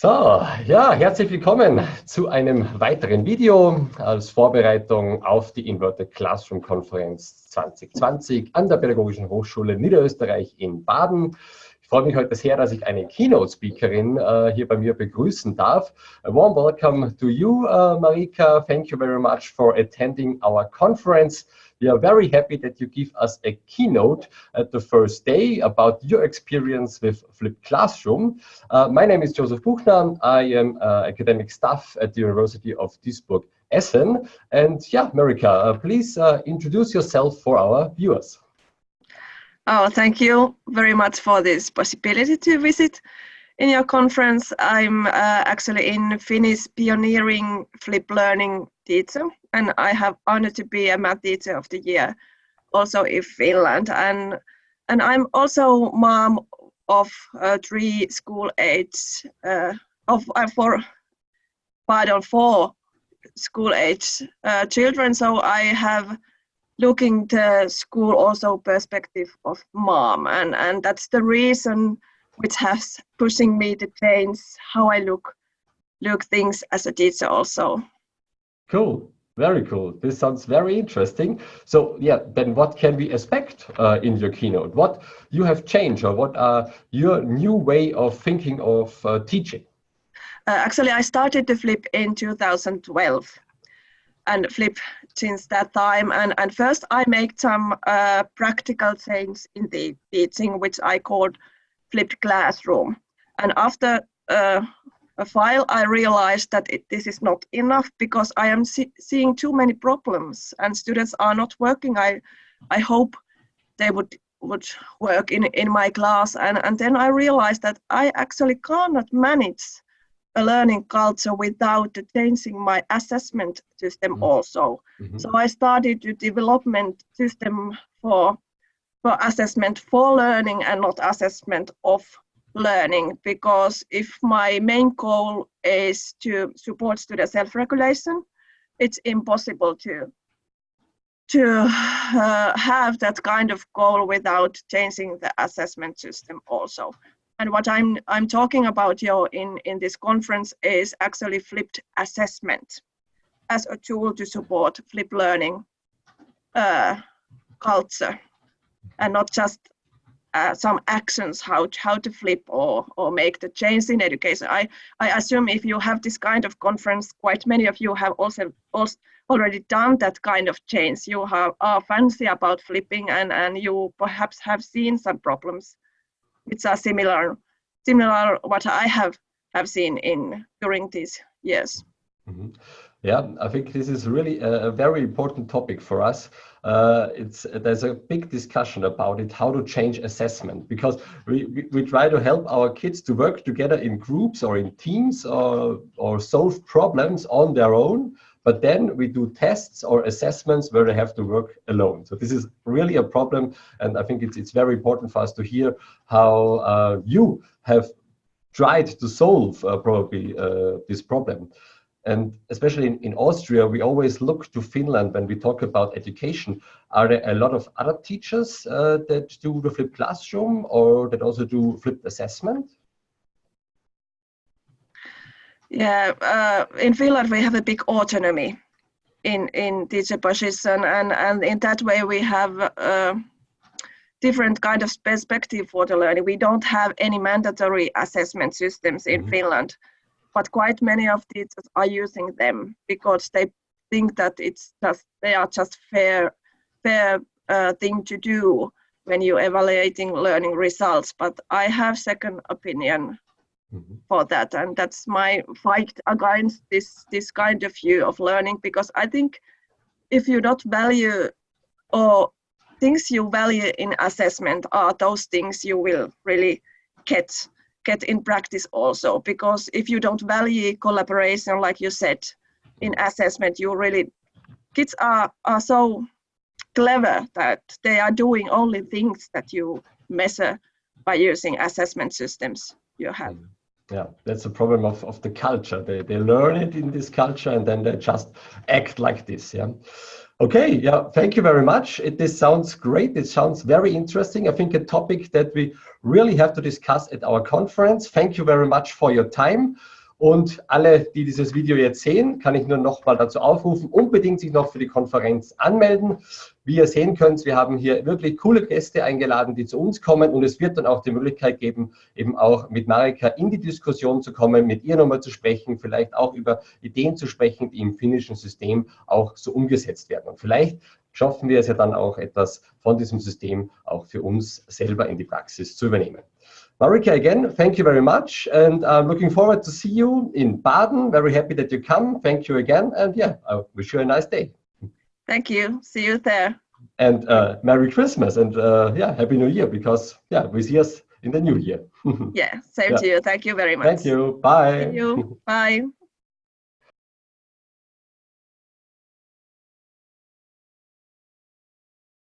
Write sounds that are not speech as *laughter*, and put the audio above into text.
So, ja, herzlich willkommen zu einem weiteren Video als Vorbereitung auf die Inverted Classroom Konferenz 2020 an der Pädagogischen Hochschule Niederösterreich in Baden. Ich freue mich heute sehr, dass ich eine Keynote-Speakerin uh, hier bei mir begrüßen darf. A warm welcome to you, uh, Marika. Thank you very much for attending our conference. We are very happy that you give us a keynote at the first day about your experience with Flipped Classroom. Uh, my name is Joseph Buchner. I am uh, academic staff at the University of Duisburg Essen. And yeah, Marika, uh, please uh, introduce yourself for our viewers. Oh, thank you very much for this possibility to visit in your conference. I'm uh, actually in Finnish pioneering flip learning teacher and I have honored to be a math teacher of the year also in Finland and and I'm also mom of uh, three school age uh, of uh, four pardon four school age uh, children so I have looking to school also perspective of mom and and that's the reason which has pushing me to change how I look look things as a teacher also. Cool. Very cool. This sounds very interesting. So yeah, then what can we expect uh, in your keynote? What you have changed or what are your new way of thinking of uh, teaching? Uh, actually, I started to flip in 2012 and flip since that time. And, and first I made some uh, practical change in the teaching, which I called flipped classroom. And after uh, a while, I realized that it, this is not enough because I am see, seeing too many problems and students are not working. I, I hope they would would work in, in my class. And, and then I realized that I actually cannot manage a learning culture without changing my assessment system mm -hmm. also. Mm -hmm. So I started a development system for, for assessment for learning and not assessment of learning because if my main goal is to support student self-regulation, it's impossible to to uh, have that kind of goal without changing the assessment system also. And what I'm I'm talking about here in in this conference is actually flipped assessment as a tool to support flip learning uh, culture and not just uh, some actions how to, how to flip or or make the change in education. I I assume if you have this kind of conference, quite many of you have also also already done that kind of change. You have are fancy about flipping and and you perhaps have seen some problems which a similar similar what I have have seen in during these years. Mm -hmm. Yeah, I think this is really a, a very important topic for us. Uh, it's there's a big discussion about it, how to change assessment, because we, we, we, try to help our kids to work together in groups or in teams or, or solve problems on their own. But then we do tests or assessments where they have to work alone. So this is really a problem. And I think it's, it's very important for us to hear how uh, you have tried to solve uh, probably uh, this problem. And especially in, in Austria, we always look to Finland when we talk about education. Are there a lot of other teachers uh, that do the flipped classroom or that also do flipped assessment? Yeah, uh, in Finland we have a big autonomy in in teacher position, and and in that way we have uh, different kind of perspective for the learning. We don't have any mandatory assessment systems in mm -hmm. Finland but quite many of teachers are using them because they think that it's just they are just fair fair uh, thing to do when you're evaluating learning results but i have second opinion mm -hmm. for that and that's my fight against this this kind of view of learning because i think if you don't value or things you value in assessment are those things you will really get get in practice also because if you don't value collaboration like you said in assessment you really kids are are so clever that they are doing only things that you measure by using assessment systems you have mm. Yeah that's a problem of, of the culture they, they learn it in this culture and then they just act like this yeah Okay, yeah, thank you very much. It, this sounds great. It sounds very interesting. I think a topic that we really have to discuss at our conference. Thank you very much for your time. Und alle, die dieses Video jetzt sehen, kann ich nur noch mal dazu aufrufen, unbedingt sich noch für die Konferenz anmelden. Wie ihr sehen könnt, wir haben hier wirklich coole Gäste eingeladen, die zu uns kommen und es wird dann auch die Möglichkeit geben, eben auch mit Marika in die Diskussion zu kommen, mit ihr nochmal zu sprechen, vielleicht auch über Ideen zu sprechen, die im finnischen System auch so umgesetzt werden. Und vielleicht schaffen wir es ja dann auch etwas von diesem System auch für uns selber in die Praxis zu übernehmen. Marika, again, thank you very much. And I'm looking forward to see you in Baden. Very happy that you come. Thank you again. And yeah, I wish you a nice day. Thank you. See you there. And uh, Merry Christmas and uh, yeah, Happy New Year because yeah, we see us in the new year. *laughs* yeah, same yeah. to you. Thank you very much. Thank you. Bye. Thank you. *laughs* Bye.